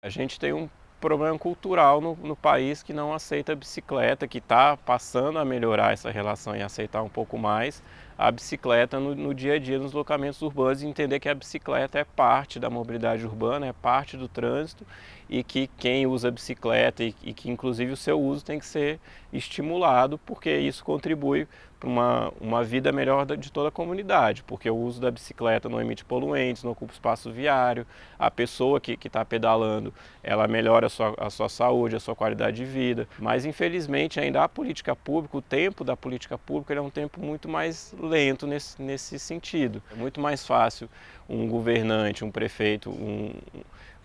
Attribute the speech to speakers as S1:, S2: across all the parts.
S1: A gente tem um problema cultural no, no país que não aceita bicicleta, que está passando a melhorar essa relação e aceitar um pouco mais a bicicleta no, no, dia a dia nos locamentos urbanos e entender que a bicicleta é parte da mobilidade urbana, é parte do trânsito e que quem usa bicicleta e, e que inclusive o seu uso tem que ser estimulado porque isso contribui para uma, uma vida melhor de toda a comunidade, porque o uso da bicicleta não emite poluentes, não ocupa espaço viário, a pessoa que está pedalando, ela melhora a sua, a sua saúde, a sua qualidade de vida, mas infelizmente ainda a política pública, o tempo da política pública é um tempo muito mais lento nesse, nesse sentido. É muito mais fácil um governante, um prefeito, um,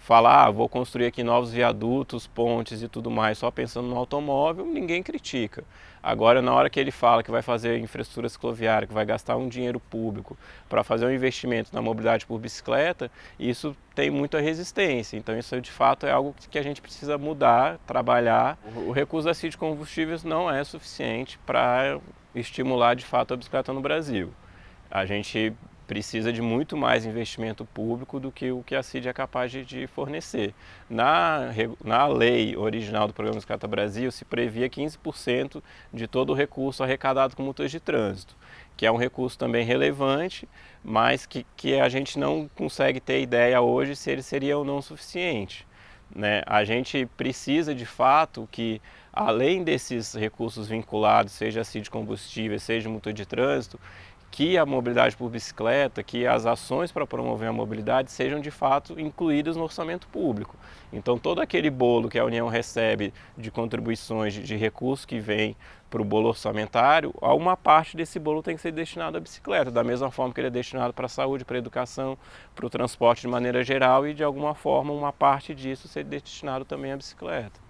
S1: falar, ah, vou construir aqui novos viadutos, pontes e tudo mais, só pensando no automóvel, ninguém critica. Agora, na hora que ele fala que vai fazer infraestrutura cicloviária, que vai gastar um dinheiro público para fazer um investimento na mobilidade por bicicleta, isso tem muita resistência. Então, isso de fato é algo que a gente precisa mudar, trabalhar. O recurso da CID de combustíveis não é suficiente para estimular de fato a bicicleta no Brasil. A gente precisa de muito mais investimento público do que o que a CID é capaz de, de fornecer. Na, na lei original do Programa Bicicleta Brasil se previa 15% de todo o recurso arrecadado com multas de trânsito, que é um recurso também relevante, mas que, que a gente não consegue ter ideia hoje se ele seria ou não suficiente. Né? A gente precisa de fato que, além desses recursos vinculados, seja a CID combustível, seja multa de trânsito, que a mobilidade por bicicleta, que as ações para promover a mobilidade sejam de fato incluídas no orçamento público. Então todo aquele bolo que a União recebe de contribuições, de, recursos que vem para o bolo orçamentário, uma parte desse bolo tem que ser destinado à bicicleta, da mesma forma que ele é destinado para a saúde, para a educação, para o transporte de maneira geral e de alguma forma uma parte disso ser destinado também à bicicleta.